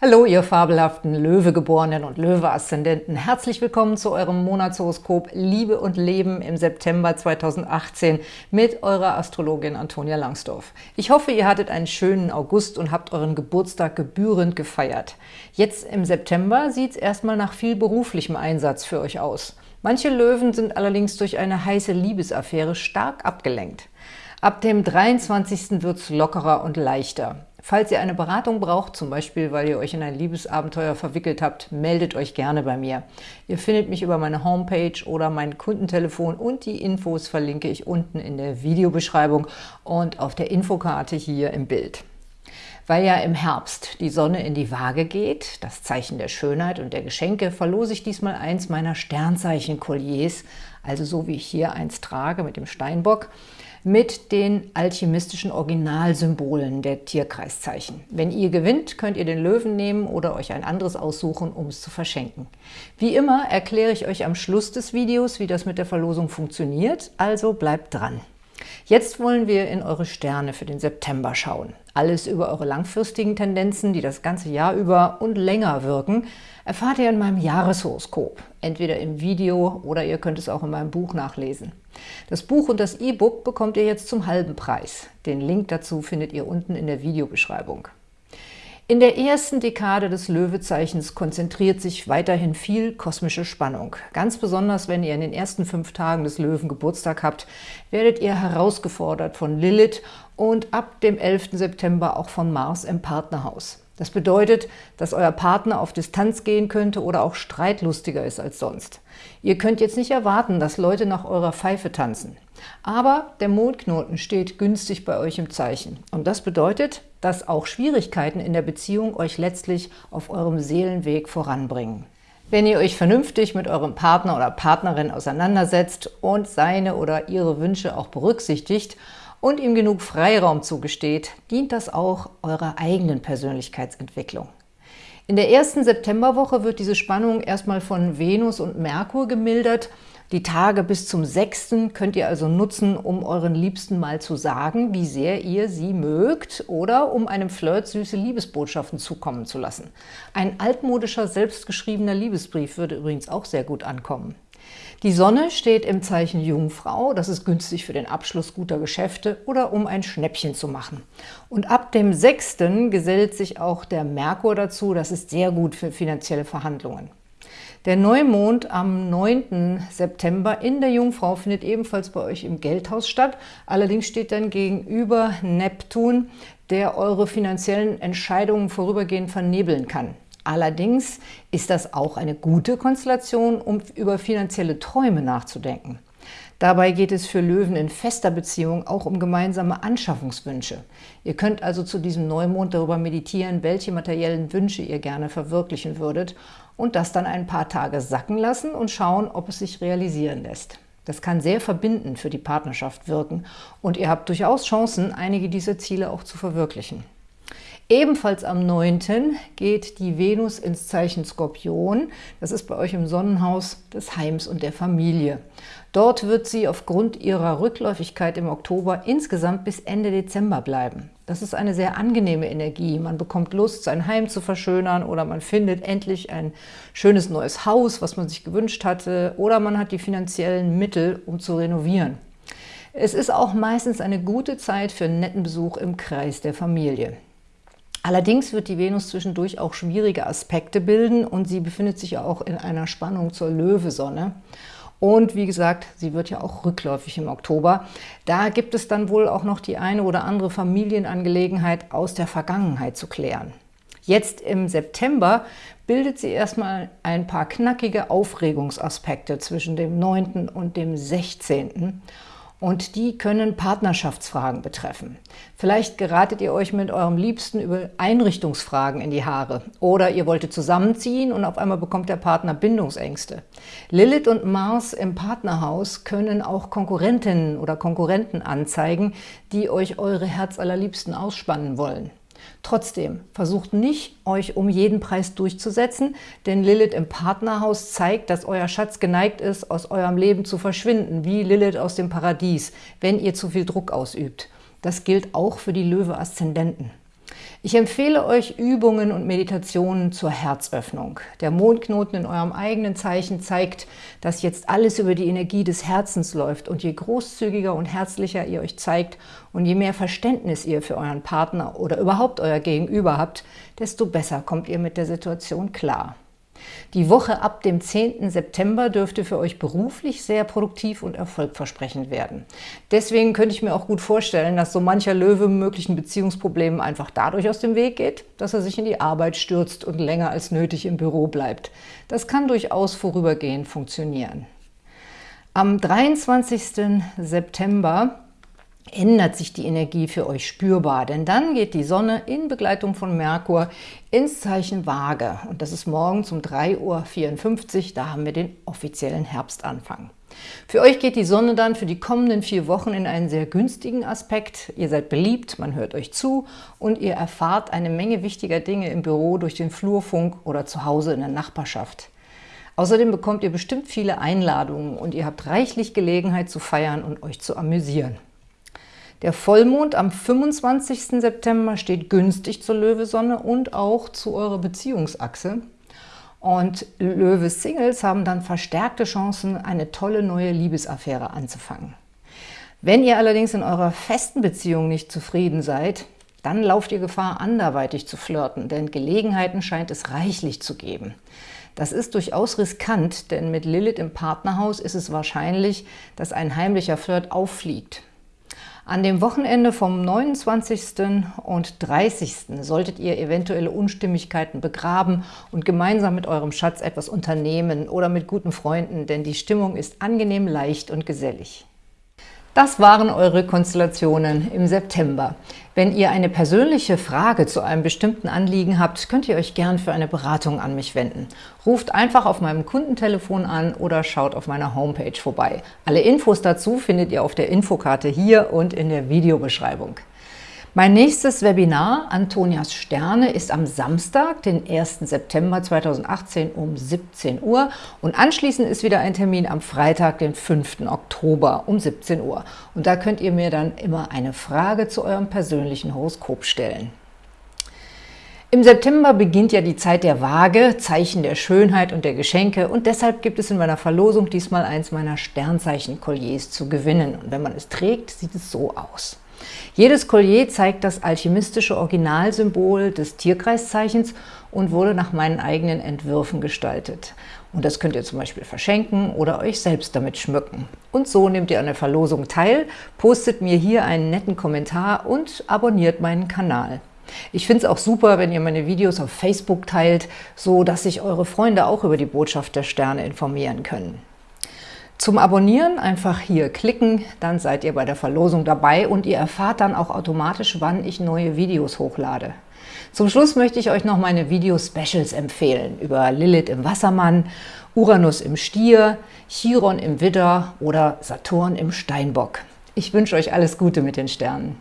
Hallo, ihr fabelhaften Löwegeborenen und Löwe-Aszendenten. Herzlich willkommen zu eurem Monatshoroskop Liebe und Leben im September 2018 mit eurer Astrologin Antonia Langsdorf. Ich hoffe, ihr hattet einen schönen August und habt euren Geburtstag gebührend gefeiert. Jetzt im September sieht es erstmal nach viel beruflichem Einsatz für euch aus. Manche Löwen sind allerdings durch eine heiße Liebesaffäre stark abgelenkt. Ab dem 23. wird es lockerer und leichter. Falls ihr eine Beratung braucht, zum Beispiel, weil ihr euch in ein Liebesabenteuer verwickelt habt, meldet euch gerne bei mir. Ihr findet mich über meine Homepage oder mein Kundentelefon und die Infos verlinke ich unten in der Videobeschreibung und auf der Infokarte hier im Bild. Weil ja im Herbst die Sonne in die Waage geht, das Zeichen der Schönheit und der Geschenke, verlose ich diesmal eins meiner Sternzeichen-Kolliers, also so wie ich hier eins trage mit dem Steinbock, mit den alchemistischen Originalsymbolen der Tierkreiszeichen. Wenn ihr gewinnt, könnt ihr den Löwen nehmen oder euch ein anderes aussuchen, um es zu verschenken. Wie immer erkläre ich euch am Schluss des Videos, wie das mit der Verlosung funktioniert, also bleibt dran. Jetzt wollen wir in eure Sterne für den September schauen. Alles über eure langfristigen Tendenzen, die das ganze Jahr über und länger wirken, erfahrt ihr in meinem Jahreshoroskop, entweder im Video oder ihr könnt es auch in meinem Buch nachlesen. Das Buch und das E-Book bekommt ihr jetzt zum halben Preis. Den Link dazu findet ihr unten in der Videobeschreibung. In der ersten Dekade des Löwezeichens konzentriert sich weiterhin viel kosmische Spannung. Ganz besonders, wenn ihr in den ersten fünf Tagen des Löwen Geburtstag habt, werdet ihr herausgefordert von Lilith und ab dem 11. September auch von Mars im Partnerhaus. Das bedeutet, dass euer Partner auf Distanz gehen könnte oder auch streitlustiger ist als sonst. Ihr könnt jetzt nicht erwarten, dass Leute nach eurer Pfeife tanzen. Aber der Mondknoten steht günstig bei euch im Zeichen. Und das bedeutet, dass auch Schwierigkeiten in der Beziehung euch letztlich auf eurem Seelenweg voranbringen. Wenn ihr euch vernünftig mit eurem Partner oder Partnerin auseinandersetzt und seine oder ihre Wünsche auch berücksichtigt und ihm genug Freiraum zugesteht, dient das auch eurer eigenen Persönlichkeitsentwicklung. In der ersten Septemberwoche wird diese Spannung erstmal von Venus und Merkur gemildert. Die Tage bis zum 6. könnt ihr also nutzen, um euren Liebsten mal zu sagen, wie sehr ihr sie mögt oder um einem Flirt süße Liebesbotschaften zukommen zu lassen. Ein altmodischer, selbstgeschriebener Liebesbrief würde übrigens auch sehr gut ankommen. Die Sonne steht im Zeichen Jungfrau, das ist günstig für den Abschluss guter Geschäfte oder um ein Schnäppchen zu machen. Und ab dem 6. gesellt sich auch der Merkur dazu, das ist sehr gut für finanzielle Verhandlungen. Der Neumond am 9. September in der Jungfrau findet ebenfalls bei euch im Geldhaus statt. Allerdings steht dann gegenüber Neptun, der eure finanziellen Entscheidungen vorübergehend vernebeln kann. Allerdings ist das auch eine gute Konstellation, um über finanzielle Träume nachzudenken. Dabei geht es für Löwen in fester Beziehung auch um gemeinsame Anschaffungswünsche. Ihr könnt also zu diesem Neumond darüber meditieren, welche materiellen Wünsche ihr gerne verwirklichen würdet und das dann ein paar Tage sacken lassen und schauen, ob es sich realisieren lässt. Das kann sehr verbindend für die Partnerschaft wirken und ihr habt durchaus Chancen, einige dieser Ziele auch zu verwirklichen. Ebenfalls am 9. geht die Venus ins Zeichen Skorpion. Das ist bei euch im Sonnenhaus des Heims und der Familie. Dort wird sie aufgrund ihrer Rückläufigkeit im Oktober insgesamt bis Ende Dezember bleiben. Das ist eine sehr angenehme Energie. Man bekommt Lust, sein Heim zu verschönern oder man findet endlich ein schönes neues Haus, was man sich gewünscht hatte oder man hat die finanziellen Mittel, um zu renovieren. Es ist auch meistens eine gute Zeit für einen netten Besuch im Kreis der Familie. Allerdings wird die Venus zwischendurch auch schwierige Aspekte bilden und sie befindet sich ja auch in einer Spannung zur Löwesonne. Und wie gesagt, sie wird ja auch rückläufig im Oktober. Da gibt es dann wohl auch noch die eine oder andere Familienangelegenheit aus der Vergangenheit zu klären. Jetzt im September bildet sie erstmal ein paar knackige Aufregungsaspekte zwischen dem 9. und dem 16 und die können Partnerschaftsfragen betreffen. Vielleicht geratet ihr euch mit eurem Liebsten über Einrichtungsfragen in die Haare oder ihr wolltet zusammenziehen und auf einmal bekommt der Partner Bindungsängste. Lilith und Mars im Partnerhaus können auch Konkurrentinnen oder Konkurrenten anzeigen, die euch eure Herzallerliebsten ausspannen wollen. Trotzdem, versucht nicht, euch um jeden Preis durchzusetzen, denn Lilith im Partnerhaus zeigt, dass euer Schatz geneigt ist, aus eurem Leben zu verschwinden, wie Lilith aus dem Paradies, wenn ihr zu viel Druck ausübt. Das gilt auch für die Löwe-Aszendenten. Ich empfehle euch Übungen und Meditationen zur Herzöffnung. Der Mondknoten in eurem eigenen Zeichen zeigt, dass jetzt alles über die Energie des Herzens läuft und je großzügiger und herzlicher ihr euch zeigt und je mehr Verständnis ihr für euren Partner oder überhaupt euer Gegenüber habt, desto besser kommt ihr mit der Situation klar. Die Woche ab dem 10. September dürfte für euch beruflich sehr produktiv und erfolgversprechend werden. Deswegen könnte ich mir auch gut vorstellen, dass so mancher Löwe möglichen Beziehungsproblemen einfach dadurch aus dem Weg geht, dass er sich in die Arbeit stürzt und länger als nötig im Büro bleibt. Das kann durchaus vorübergehend funktionieren. Am 23. September ändert sich die Energie für euch spürbar, denn dann geht die Sonne in Begleitung von Merkur ins Zeichen Waage und das ist morgens um 3.54 Uhr, da haben wir den offiziellen Herbstanfang. Für euch geht die Sonne dann für die kommenden vier Wochen in einen sehr günstigen Aspekt. Ihr seid beliebt, man hört euch zu und ihr erfahrt eine Menge wichtiger Dinge im Büro durch den Flurfunk oder zu Hause in der Nachbarschaft. Außerdem bekommt ihr bestimmt viele Einladungen und ihr habt reichlich Gelegenheit zu feiern und euch zu amüsieren. Der Vollmond am 25. September steht günstig zur Löwesonne und auch zu eurer Beziehungsachse. Und Löwe-Singles haben dann verstärkte Chancen, eine tolle neue Liebesaffäre anzufangen. Wenn ihr allerdings in eurer festen Beziehung nicht zufrieden seid, dann lauft ihr Gefahr, anderweitig zu flirten, denn Gelegenheiten scheint es reichlich zu geben. Das ist durchaus riskant, denn mit Lilith im Partnerhaus ist es wahrscheinlich, dass ein heimlicher Flirt auffliegt. An dem Wochenende vom 29. und 30. solltet ihr eventuelle Unstimmigkeiten begraben und gemeinsam mit eurem Schatz etwas unternehmen oder mit guten Freunden, denn die Stimmung ist angenehm leicht und gesellig. Das waren eure Konstellationen im September. Wenn ihr eine persönliche Frage zu einem bestimmten Anliegen habt, könnt ihr euch gern für eine Beratung an mich wenden. Ruft einfach auf meinem Kundentelefon an oder schaut auf meiner Homepage vorbei. Alle Infos dazu findet ihr auf der Infokarte hier und in der Videobeschreibung. Mein nächstes Webinar, Antonias Sterne, ist am Samstag, den 1. September 2018 um 17 Uhr und anschließend ist wieder ein Termin am Freitag, den 5. Oktober um 17 Uhr. Und da könnt ihr mir dann immer eine Frage zu eurem persönlichen Horoskop stellen. Im September beginnt ja die Zeit der Waage, Zeichen der Schönheit und der Geschenke und deshalb gibt es in meiner Verlosung diesmal eins meiner Sternzeichen-Kolliers zu gewinnen. Und wenn man es trägt, sieht es so aus. Jedes Collier zeigt das alchemistische Originalsymbol des Tierkreiszeichens und wurde nach meinen eigenen Entwürfen gestaltet. Und das könnt ihr zum Beispiel verschenken oder euch selbst damit schmücken. Und so nehmt ihr an der Verlosung teil, postet mir hier einen netten Kommentar und abonniert meinen Kanal. Ich finde es auch super, wenn ihr meine Videos auf Facebook teilt, so dass sich eure Freunde auch über die Botschaft der Sterne informieren können. Zum Abonnieren einfach hier klicken, dann seid ihr bei der Verlosung dabei und ihr erfahrt dann auch automatisch, wann ich neue Videos hochlade. Zum Schluss möchte ich euch noch meine Video-Specials empfehlen über Lilith im Wassermann, Uranus im Stier, Chiron im Widder oder Saturn im Steinbock. Ich wünsche euch alles Gute mit den Sternen.